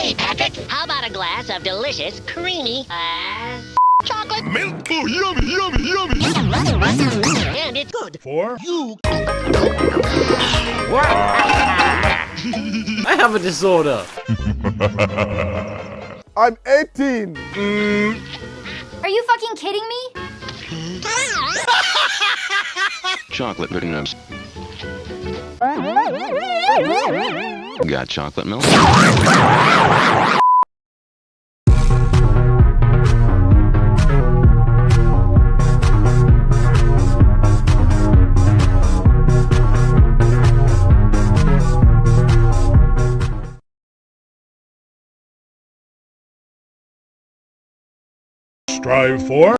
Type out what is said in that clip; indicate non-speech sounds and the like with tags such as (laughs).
Hey, Patrick, how about a glass of delicious, creamy, uh, chocolate? Milk. Oh, yummy, yummy, yummy. And it's good. For you. I have a disorder. (laughs) I'm 18. Are you fucking kidding me? Chocolate pudding nubs. (laughs) Got chocolate milk? Strive for.